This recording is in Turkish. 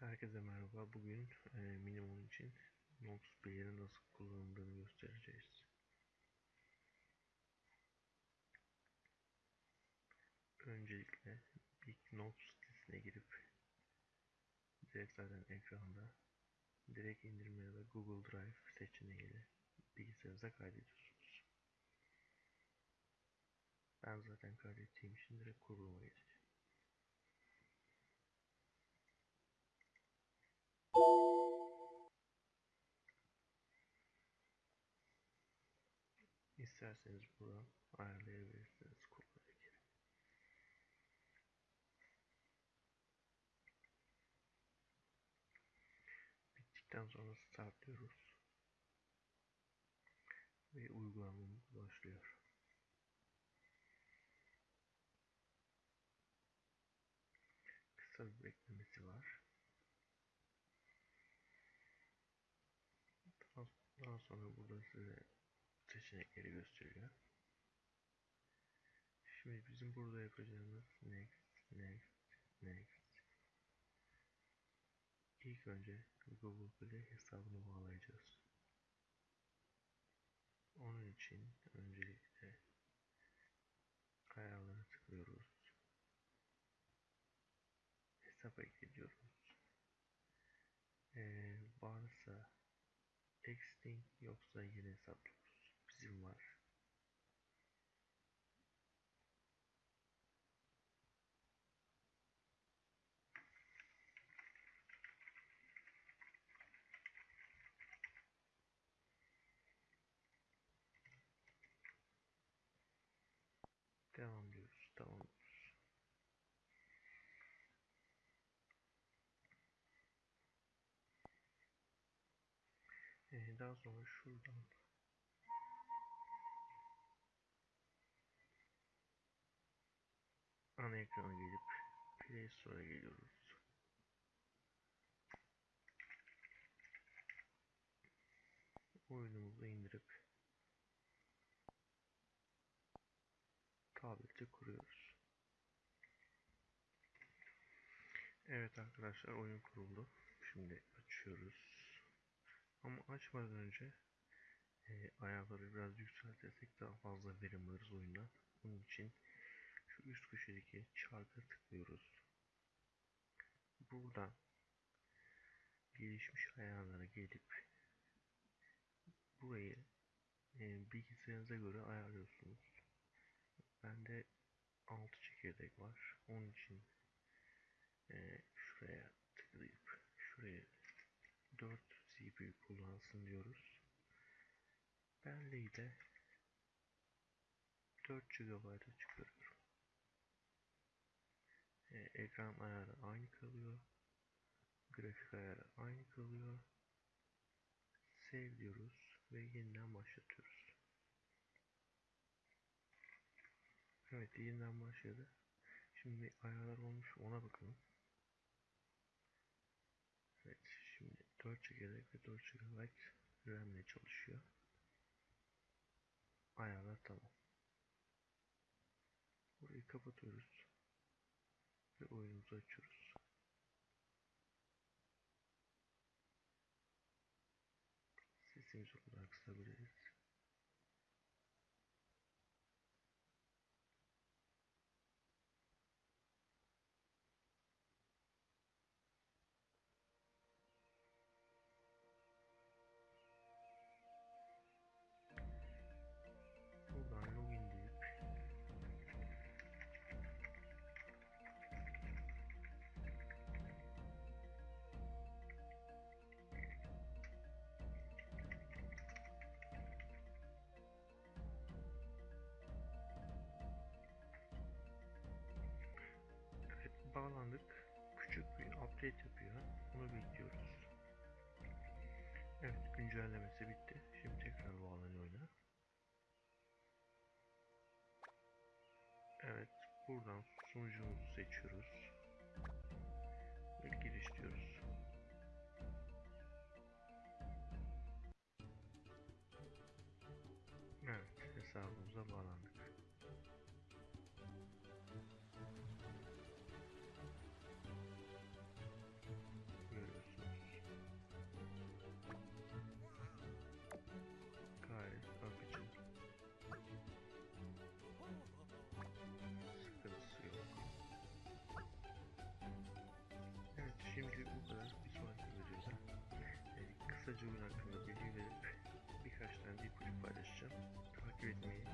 Herkese merhaba. Bugün e, minimum için Nox Player'in nasıl kullanıldığını göstereceğiz. Öncelikle ilk Nox sitesine girip direkt zaten ekranda direkt indirme ya da Google Drive seçeneğiyle bilgisayarınıza kaydediyorsunuz. Ben zaten kaydettiğim için direkt kuruluma geçeceğim. İsterseniz buradan ayarlayabilirsiniz kuruluma geri. Bittikten sonra start diyoruz. Ve uygulamamız başlıyor. Kısa bir beklemesi var. Daha sonra burada size seçenekleri gösteriyor. Şimdi bizim burada yapacağımız next, next, next. İlk önce Google Play hesabını bağlayacağız. Onun için öncelikle ayarlara tıklıyoruz. Hesap ekliyoruz. Ee, varsa existing yoksa yeni hesap Bizim var. Devam diyoruz. Tamam. Ee, daha sonra şuradan ana ekrana gelip Play Store'a geliyoruz. Oyunumuzu indirip tableti kuruyoruz. Evet arkadaşlar oyun kuruldu. Şimdi açıyoruz. Ama açmadan önce e, ayarları biraz yükseltirsek daha fazla verim alırız oyundan. Bunun için üst köşedeki çarka tıklıyoruz. Buradan gelişmiş ayarlara gelip burayı e, bilgisayarınıza göre ayarlıyorsunuz. Bende 6 çekirdek var. Onun için e, şuraya tıklayıp şuraya 4 CPU kullansın diyoruz. Belleği de 4 GB'a çıkarıyorum. E, ekran ayarı aynı kalıyor. Grafik ayarı aynı kalıyor. Save diyoruz ve yeniden başlatıyoruz. Evet yeniden başladı. Şimdi ayarlar olmuş ona bakalım. Evet şimdi 4 çekirdek ve 4 GB RAM ile çalışıyor. Ayarlar tamam. Burayı kapatıyoruz. Ve oyunumuzu açıyoruz. Sesimizi o kadar kısabiliriz. Bağlandık. Küçük bir update yapıyor. Onu bekliyoruz. Evet güncellemesi bitti. Şimdi tekrar bağlanıyor oyuna. Evet buradan sunucumuzu seçiyoruz. Ve giriş diyoruz. filmin hakkında bilgi verip birkaç tane bir kulüp paylaşacağım. Takip etmeyi